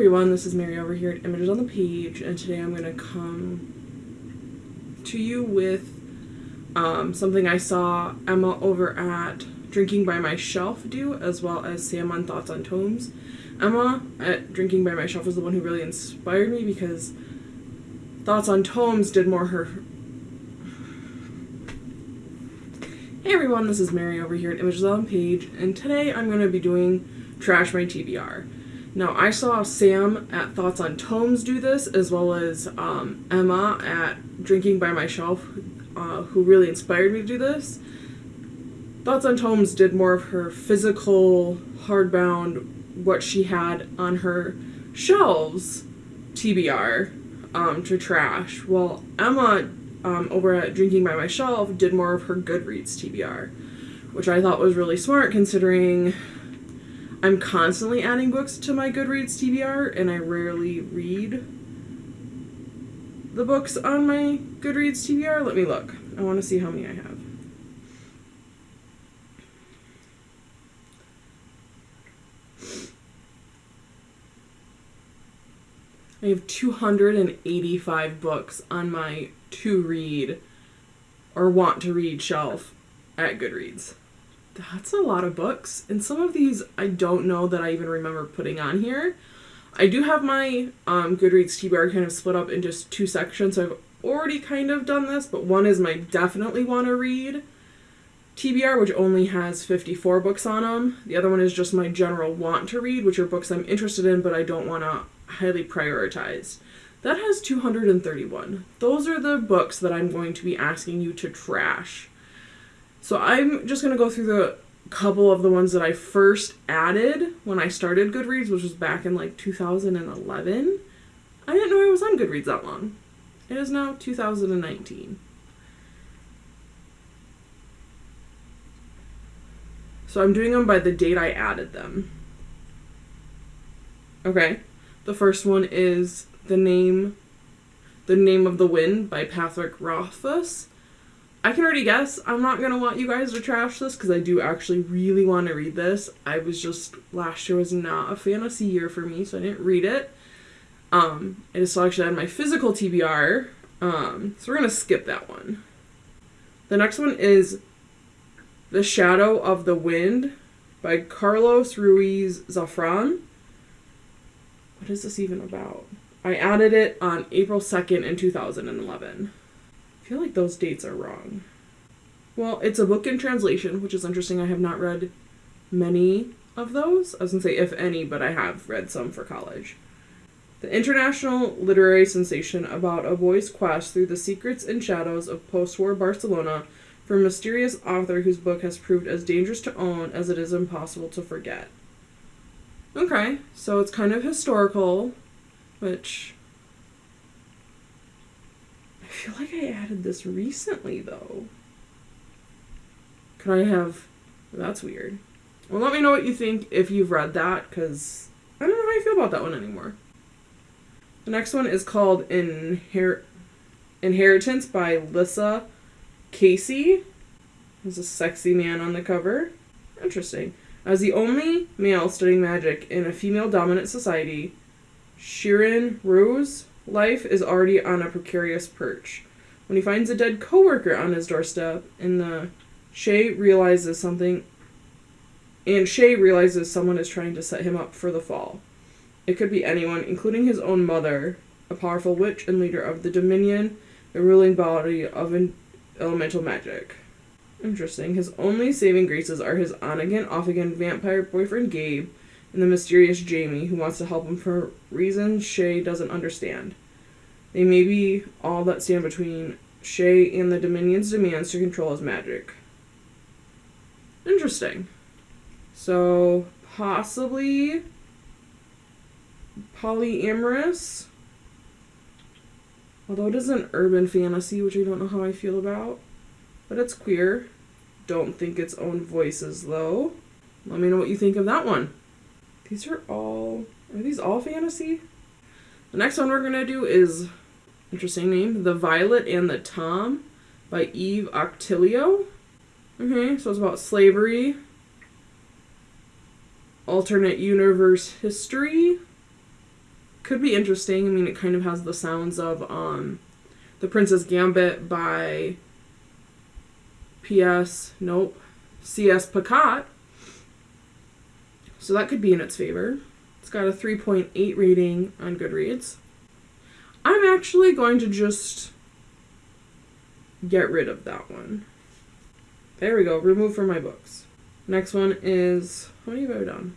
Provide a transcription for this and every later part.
everyone, this is Mary over here at Images on the Page, and today I'm going to come to you with um, something I saw Emma over at Drinking by My Shelf do, as well as Sam on Thoughts on Tomes. Emma at Drinking by My Shelf was the one who really inspired me because Thoughts on Tomes did more her. Hey everyone, this is Mary over here at Images on the Page, and today I'm going to be doing Trash My TBR. Now, I saw Sam at Thoughts on Tomes do this, as well as um, Emma at Drinking by My Shelf, uh, who really inspired me to do this. Thoughts on Tomes did more of her physical, hardbound, what she had on her shelves TBR um, to trash, while Emma um, over at Drinking by My Shelf did more of her Goodreads TBR, which I thought was really smart considering I'm constantly adding books to my Goodreads TBR, and I rarely read the books on my Goodreads TBR. Let me look. I want to see how many I have. I have 285 books on my to read or want to read shelf at Goodreads. That's a lot of books. And some of these I don't know that I even remember putting on here. I do have my um, Goodreads TBR kind of split up into two sections. So I've already kind of done this, but one is my definitely want to read TBR, which only has 54 books on them. The other one is just my general want to read, which are books I'm interested in, but I don't want to highly prioritize. That has 231. Those are the books that I'm going to be asking you to trash. So I'm just going to go through the couple of the ones that I first added when I started Goodreads, which was back in like 2011. I didn't know I was on Goodreads that long. It is now 2019. So I'm doing them by the date I added them. Okay. The first one is The Name The Name of the Wind by Patrick Rothfuss. I can already guess I'm not going to want you guys to trash this because I do actually really want to read this. I was just, last year was not a fantasy year for me, so I didn't read it. Um, I just actually had my physical TBR, um, so we're going to skip that one. The next one is The Shadow of the Wind by Carlos Ruiz Zafran. What is this even about? I added it on April 2nd in 2011 feel like those dates are wrong. Well, it's a book in translation, which is interesting. I have not read many of those. I was going to say if any, but I have read some for college. The international literary sensation about a boy's quest through the secrets and shadows of post war Barcelona from a mysterious author whose book has proved as dangerous to own as it is impossible to forget. Okay, so it's kind of historical, which feel like I added this recently, though. Could I have... That's weird. Well, let me know what you think if you've read that, because I don't know how I feel about that one anymore. The next one is called Inher- Inheritance by Lissa Kasey. There's a sexy man on the cover. Interesting. As the only male studying magic in a female dominant society, Shirin Rose Life is already on a precarious perch. When he finds a dead coworker on his doorstep, and the Shay realizes something, and Shay realizes someone is trying to set him up for the fall. It could be anyone, including his own mother, a powerful witch and leader of the Dominion, the ruling body of elemental magic. Interesting. His only saving graces are his on again, off again vampire boyfriend Gabe and the mysterious Jamie, who wants to help him for reasons Shay doesn't understand. They may be all that stand between Shay and the Dominion's demands to control his magic. Interesting. So, possibly polyamorous. Although it is an urban fantasy, which I don't know how I feel about. But it's queer. Don't think its own voices, though. Let me know what you think of that one. These are all. Are these all fantasy? The next one we're gonna do is interesting name, The Violet and the Tom by Eve Ocotillo. Okay, so it's about slavery, alternate universe history, could be interesting. I mean, it kind of has the sounds of um, The Prince's Gambit by P.S. Nope, C.S. Pacat. So that could be in its favor. It's got a 3.8 rating on Goodreads. I'm actually going to just get rid of that one. There we go, remove from my books. Next one is, how many have I done?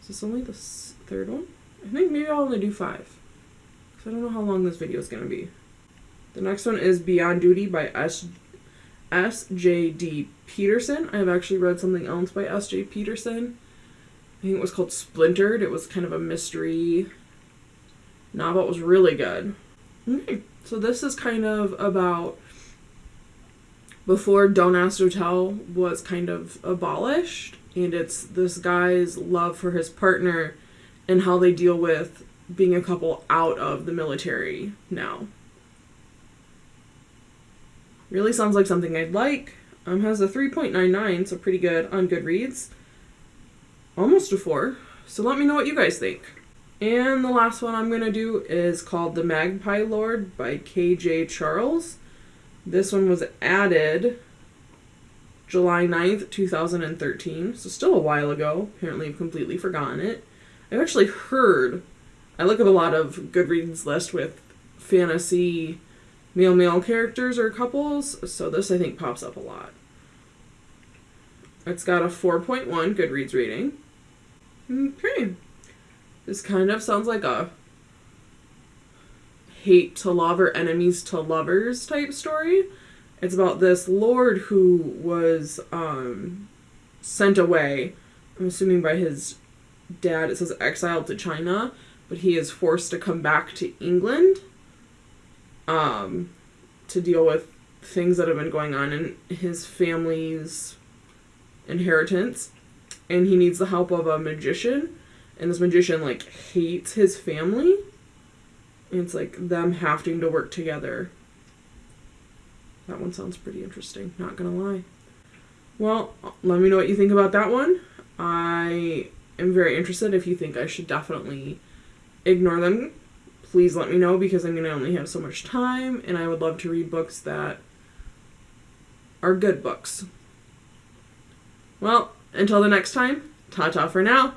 Is this only the third one? I think maybe I'll only do five. Because I don't know how long this video is going to be. The next one is Beyond Duty by S. S.J.D. Peterson. I have actually read something else by S.J. Peterson. I think it was called Splintered. It was kind of a mystery novel. Was really good. Okay, so this is kind of about before Don't Ask, Don't Tell was kind of abolished, and it's this guy's love for his partner and how they deal with being a couple out of the military now. Really sounds like something I'd like. Um, has a 3.99, so pretty good on Goodreads. Almost a 4. So let me know what you guys think. And the last one I'm going to do is called The Magpie Lord by K.J. Charles. This one was added July 9th, 2013, so still a while ago. Apparently, I've completely forgotten it. I've actually heard, I look at a lot of Goodreads list with fantasy male male characters or couples, so this I think pops up a lot. It's got a 4.1 Goodreads rating. Mm, okay. This kind of sounds like a hate to love or enemies to lovers type story. It's about this lord who was um, sent away, I'm assuming by his dad. It says exiled to China, but he is forced to come back to England um, to deal with things that have been going on in his family's inheritance. And he needs the help of a magician. And this magician, like, hates his family. And it's like them having to work together. That one sounds pretty interesting, not gonna lie. Well, let me know what you think about that one. I am very interested. If you think I should definitely ignore them, please let me know because I'm gonna only have so much time and I would love to read books that are good books. Well, until the next time, ta ta for now.